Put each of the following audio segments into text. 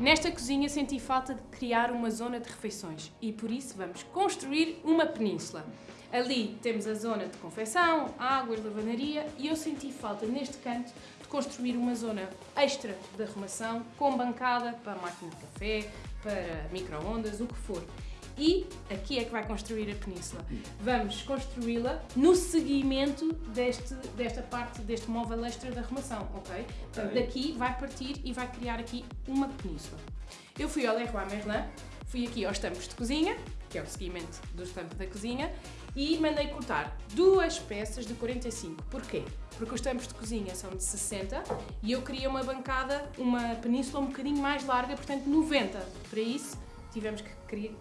Nesta cozinha senti falta de criar uma zona de refeições e por isso vamos construir uma península. Ali temos a zona de confecção, águas, lavanaria e eu senti falta neste canto de construir uma zona extra de arrumação com bancada para máquina de café, para micro-ondas, o que for. E aqui é que vai construir a península. Vamos construí-la no seguimento deste, desta parte, deste móvel extra de arrumação, ok? Portanto, daqui vai partir e vai criar aqui uma península. Eu fui ao Leroy Merlin, fui aqui aos tampos de cozinha, que é o seguimento dos tampos da cozinha, e mandei cortar duas peças de 45. Porquê? Porque os tampos de cozinha são de 60 e eu queria uma bancada, uma península um bocadinho mais larga, portanto 90. Para isso, tivemos que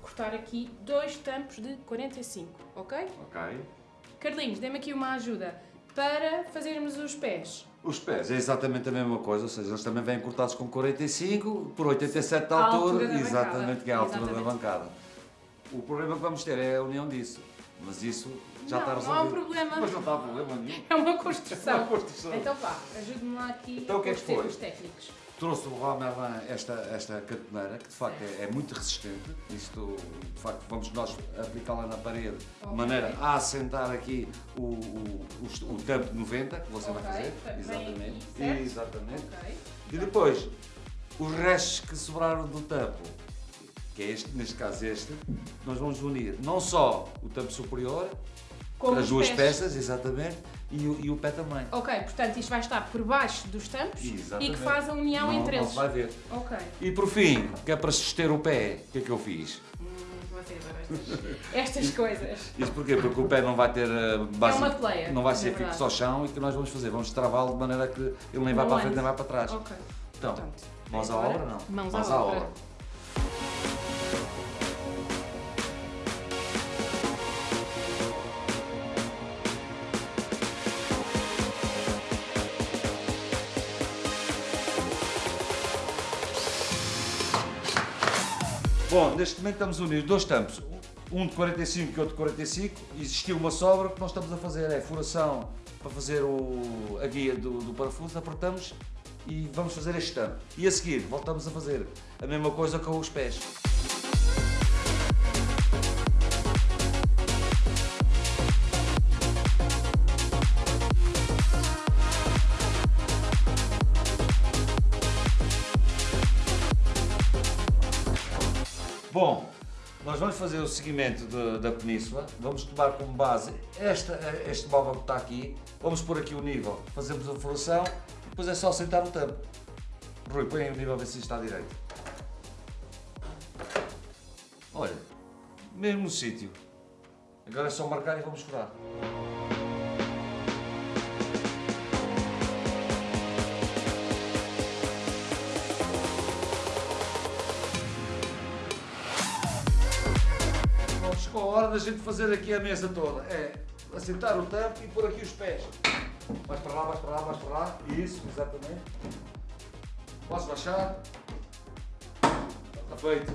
cortar aqui dois tampos de 45, ok? Ok. Carlinhos, dê-me aqui uma ajuda para fazermos os pés. Os pés é exatamente a mesma coisa, ou seja, eles também vêm cortados com 45 por 87 de altura, altura exatamente, bancada. que é a altura Exatamente. da bancada. O problema que vamos ter é a união disso, mas isso já Não, está não resolvido. há um problema. Mas não está problema nenhum. É uma construção. É uma construção. Então vá, ajude-me lá aqui Então, o que é que foi? técnicos. Trouxe do Leroy Merlin esta, esta cantoneira, que de facto é, é muito resistente. Isto, de facto, vamos nós aplicá-la na parede de Ok. maneira a assentar aqui o, o, o, o tampo de 90, que você Ok, vai fazer. Exatamente. aqui, certo? Exatamente. Ok. E depois, os restos que sobraram do tampo, que é este, neste caso este, nós vamos unir não só o tampo superior, Com as duas pés. peças, exatamente, e o, e o pé também. Ok, portanto isto vai estar por baixo dos tampos e Exatamente. que faz a união Não- entre não eles. vai ver. Ok. E por fim, que é para suster o pé, o que é que eu fiz? Hum, estas, coisas. Isto porquê? Porque o pé não vai ter uh, base, É uma player, não vai ser verdade. fixo ao chão e o que nós vamos fazer? Vamos travá-lo de maneira que ele nem vai Não para a frente nem vai para trás. Ok. Então, Portanto, mãos à obra não? Mãos, à, obra. Bom, neste momento estamos unir dois tampos, um de 45 e outro de 45, e existiu uma sobra, o que nós estamos a fazer é furação para fazer o- a guia do, do parafuso, apertamos e vamos fazer este tampo. E a seguir voltamos a fazer a mesma coisa com os pés. Bom, nós vamos fazer o seguimento de- da península, vamos tomar como base esta, este móvel que está aqui, vamos pôr aqui o nível, fazemos a furação depois é só sentar o tampo. Rui, põe o nível a ver se está direito. Olha, mesmo sítio. Agora é só marcar e vamos furar. Chegou a hora da gente fazer aqui a mesa toda. É assentar o tampo e pôr aqui os pés. Vais para lá, vais para lá, vais para lá. Isso, exatamente. Posso baixar? Está feito.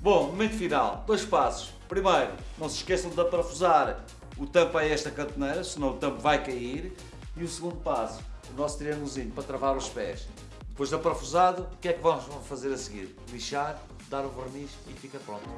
Bom, momento final. Dois passos. Primeiro, não se esqueçam de parafusar o tampo a esta cantoneira, senão o tampo vai cair. E o segundo passo, o nosso triângulozinho para travar os pés. Depois de parafusado, o que é que vamos fazer a seguir? Lixar, dar o verniz e fica pronto.